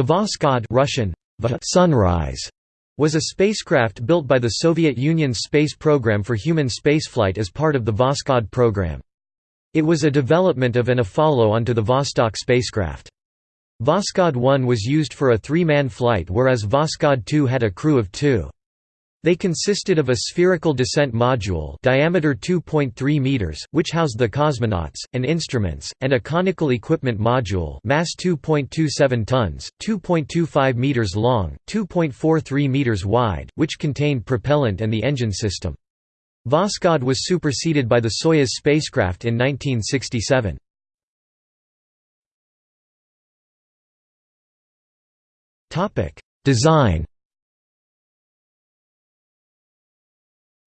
The Voskhod Russian, sunrise was a spacecraft built by the Soviet Union's space program for human spaceflight as part of the Voskhod program. It was a development of and a follow-on to the Vostok spacecraft. Voskhod 1 was used for a three-man flight whereas Voskhod 2 had a crew of two. They consisted of a spherical descent module diameter 2.3 meters, which housed the cosmonauts, and instruments, and a conical equipment module mass 2.27 tons, 2.25 meters long, 2.43 meters wide, which contained propellant and the engine system. Voskhod was superseded by the Soyuz spacecraft in 1967. Design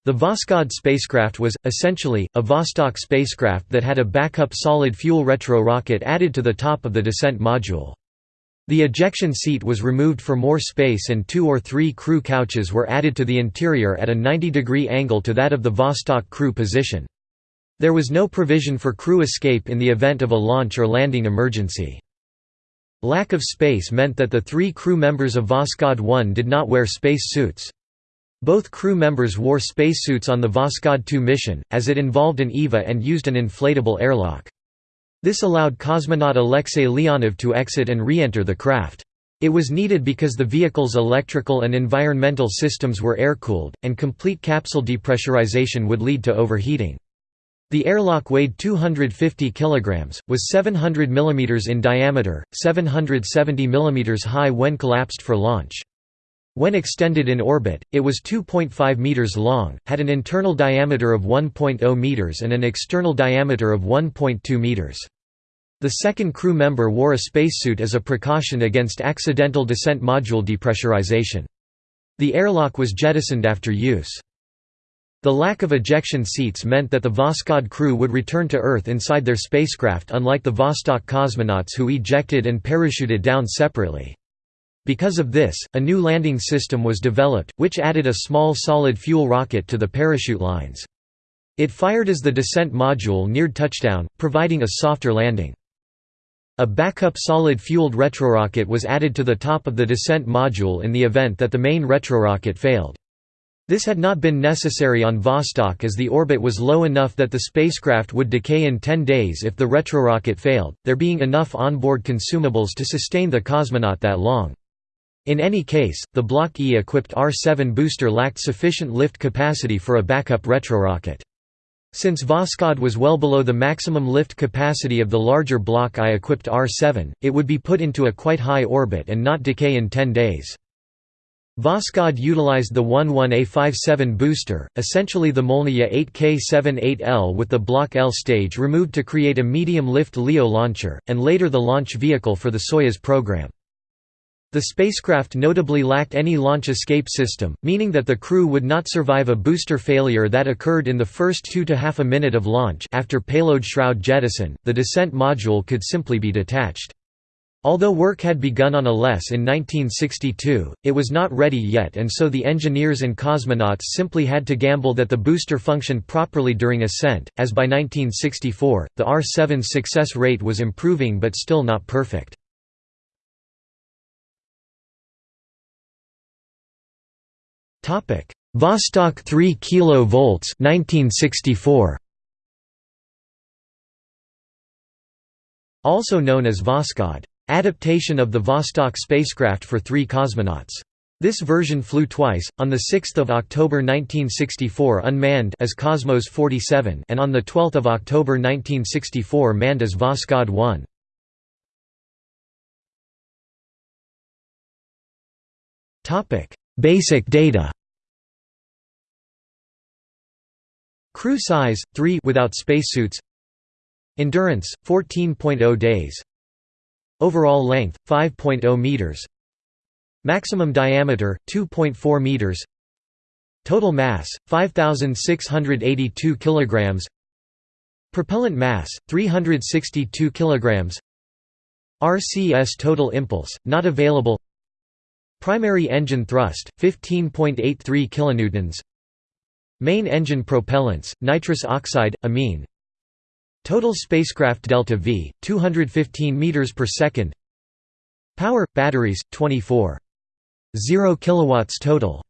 The Voskhod spacecraft was, essentially, a Vostok spacecraft that had a backup solid-fuel retro-rocket added to the top of the descent module. The ejection seat was removed for more space and two or three crew couches were added to the interior at a 90-degree angle to that of the Vostok crew position. There was no provision for crew escape in the event of a launch or landing emergency. Lack of space meant that the three crew members of Voskhod 1 did not wear space suits. Both crew members wore spacesuits on the Voskhod 2 mission, as it involved an EVA and used an inflatable airlock. This allowed cosmonaut Alexei Leonov to exit and re-enter the craft. It was needed because the vehicle's electrical and environmental systems were air-cooled, and complete capsule depressurization would lead to overheating. The airlock weighed 250 kg, was 700 mm in diameter, 770 mm high when collapsed for launch. When extended in orbit, it was 2.5 meters long, had an internal diameter of 1.0 meters and an external diameter of 1.2 meters. The second crew member wore a spacesuit as a precaution against accidental descent module depressurization. The airlock was jettisoned after use. The lack of ejection seats meant that the Voskhod crew would return to Earth inside their spacecraft unlike the Vostok cosmonauts who ejected and parachuted down separately. Because of this, a new landing system was developed, which added a small solid-fuel rocket to the parachute lines. It fired as the descent module neared touchdown, providing a softer landing. A backup solid-fueled retrorocket was added to the top of the descent module in the event that the main retrorocket failed. This had not been necessary on Vostok as the orbit was low enough that the spacecraft would decay in 10 days if the retrorocket failed, there being enough onboard consumables to sustain the cosmonaut that long. In any case, the Block E-equipped R-7 booster lacked sufficient lift capacity for a backup retrorocket. Since Voskhod was well below the maximum lift capacity of the larger Block I-equipped R-7, it would be put into a quite high orbit and not decay in 10 days. Voskhod utilized the 11A57 booster, essentially the Molniya 8K78L with the Block L stage removed to create a medium-lift LEO launcher, and later the launch vehicle for the Soyuz program. The spacecraft notably lacked any launch escape system, meaning that the crew would not survive a booster failure that occurred in the first two to half a minute of launch after payload shroud jettison, the descent module could simply be detached. Although work had begun on ALES in 1962, it was not ready yet and so the engineers and cosmonauts simply had to gamble that the booster functioned properly during ascent, as by 1964, the R-7's success rate was improving but still not perfect. Topic: Vostok 3 kV 1964. Also known as Voskhod, adaptation of the Vostok spacecraft for three cosmonauts. This version flew twice, on 6 October 1964 unmanned as Cosmos 47 and on 12 October 1964 manned as Voskhod 1. Basic data Crew size 3 without spacesuits. Endurance 14.0 days. Overall length 5.0 meters. Maximum diameter 2.4 meters. Total mass 5682 kilograms. Propellant mass 362 kilograms. RCS total impulse not available. Primary engine thrust 15.83 kilonewtons. Main engine propellants nitrous oxide amine. Total spacecraft delta V 215 meters per second. Power batteries 24. 0 kilowatts total.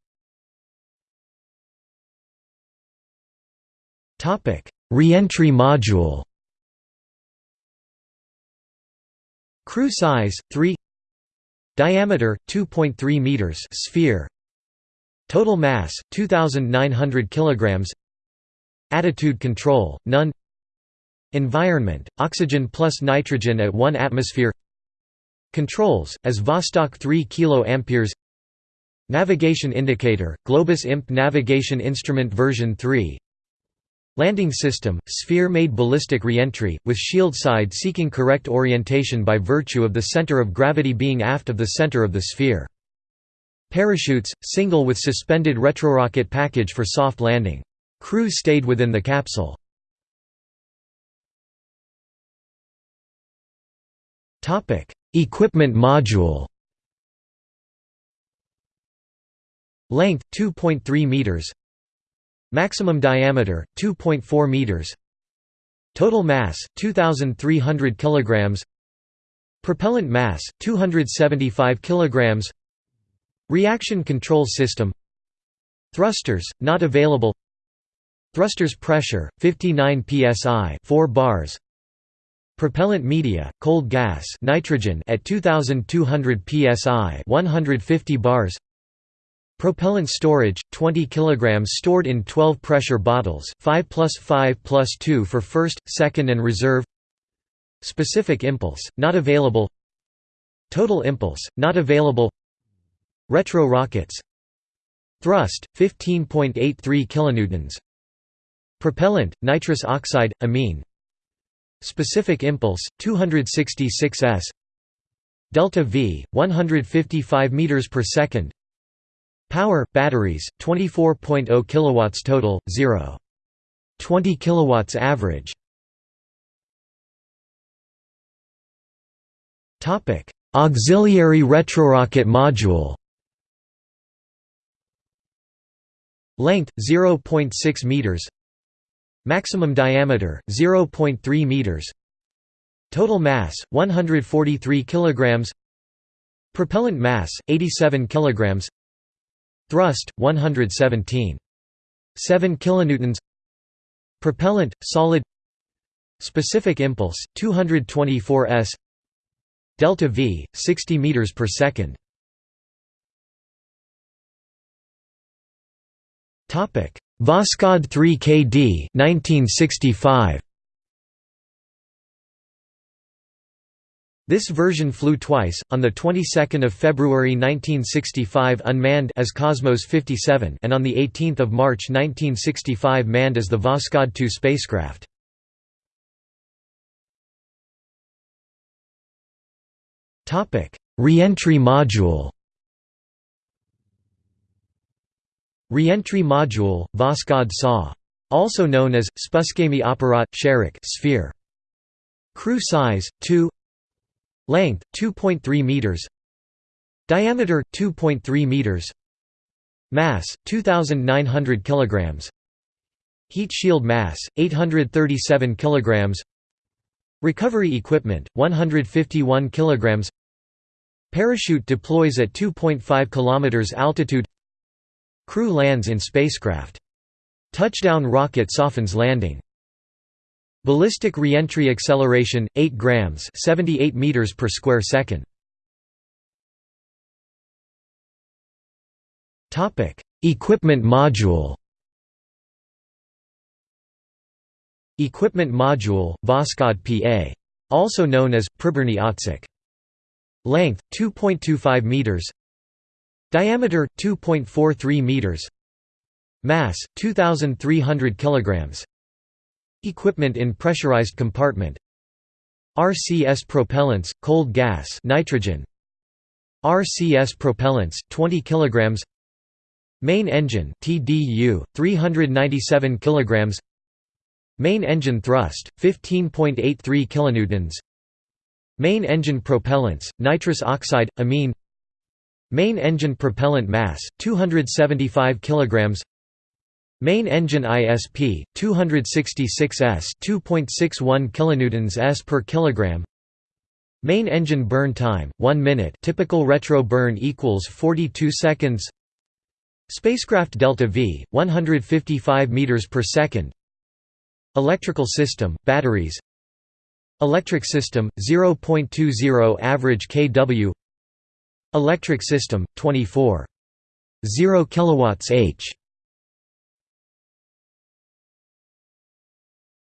Topic: Reentry module. Crew size 3 Diameter 2.3 meters sphere. Total mass 2900 kilograms. Attitude control none. Environment oxygen plus nitrogen at 1 atmosphere. Controls as Vostok 3 kilo amperes Navigation indicator Globus IMP navigation instrument version 3 Landing system, sphere-made ballistic reentry, with shield side seeking correct orientation by virtue of the center of gravity being aft of the center of the sphere. Parachutes, single with suspended retrorocket package for soft landing. Crew stayed within the capsule. Equipment module Length 2.3 meters Maximum diameter 2.4 meters. Total mass 2300 kilograms. Propellant mass 275 kilograms. Reaction control system. Thrusters not available. Thrusters pressure 59 psi, 4 bars. Propellant media cold gas nitrogen at 2200 psi, 150 bars. Propellant storage, 20 kg stored in 12 pressure bottles 5 plus 5 plus 2 for first, second and reserve. Specific impulse, not available. Total impulse, not available. Retro rockets. Thrust, 15.83 kN Propellant, nitrous oxide, amine. Specific impulse, 266 s. Delta V, 155 meters per second Power batteries 24.0 kilowatts total 0 20 kilowatts average. Topic. Auxiliary retrorocket module. Length 0.6 meters. Maximum diameter 0.3 meters. Total mass 143 kilograms. Propellant mass 87 kilograms Thrust 117. 7 kilonewtons. Propellant solid. Specific impulse 224 s. Delta V 60 meters per second. Topic: Voskhod 3 KD 1965. This version flew twice, on the 22nd of February 1965 unmanned as Cosmos 57 and on the 18th of March 1965 manned as the Voskhod 2 spacecraft. Topic: Reentry module. Reentry module, Voskhod SAW. Also known as Spuskaemiy Apparat Sharik sphere. Crew size 2 Length 2.3 meters. Diameter 2.3 meters. Mass 2900 kilograms. Heat shield mass 837 kilograms. Recovery equipment 151 kilograms. Parachute deploys at 2.5 kilometers altitude. Crew lands in spacecraft. Touchdown rocket softens landing. Ballistic reentry acceleration 8 grams 78 meters per square second. Topic Equipment module. Equipment module Voskhod PA also known as Priborniy Otsek Length 2.25 meters. Diameter 2.43 meters. Mass 2300 kilograms Equipment in pressurized compartment. RCS propellants, cold gas nitrogen. RCS propellants 20 kilograms. Main engine TDU 397 kilograms. Main engine thrust 15.83 kilonewtons. Main engine propellants nitrous oxide amine. Main engine propellant mass 275 kilograms Main engine ISP 266 s 2.61 kilonewtons s per kilogram Main engine burn time 1 minute. Typical retro burn equals 42 seconds. Spacecraft Delta V 155 meters per second. Electrical system batteries. Electric system 0.20 average kW. Electric system 24 0 kilowatts H.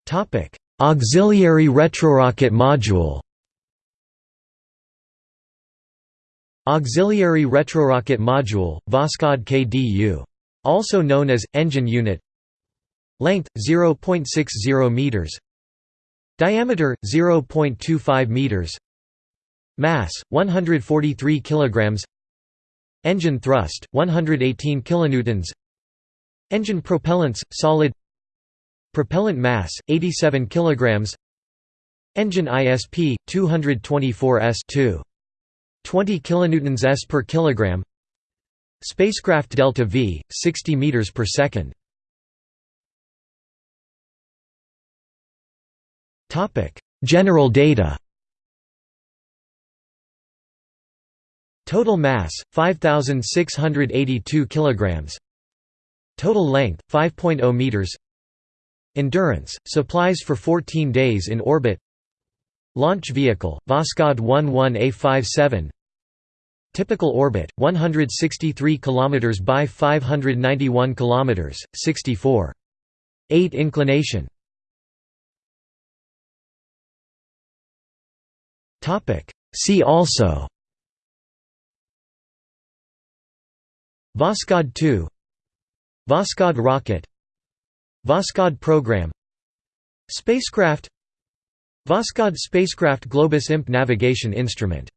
Topic: Auxiliary retrorocket module. Auxiliary retrorocket module, Voskhod KDU. Also known as engine unit. Length 0.60 meters. Diameter 0.25 meters. Mass 143 kilograms. Engine thrust 118 kilonewtons. Engine propellants solid Propellant mass 87 kilograms. Engine ISP 224 s2. 20 kilonewtons s per kilogram. Spacecraft Delta V 60 meters per second. Topic: General data. Total mass 5682 kilograms. Total length 5.0 meters. Endurance, supplies for 14 days in orbit. Launch vehicle, Voskhod 11A57 Typical orbit, 163 km by 591 km, 64. 8 inclination. See also. Voskhod 2 Voskhod rocket Voskhod program Spacecraft Voskhod spacecraft Globus IMP navigation instrument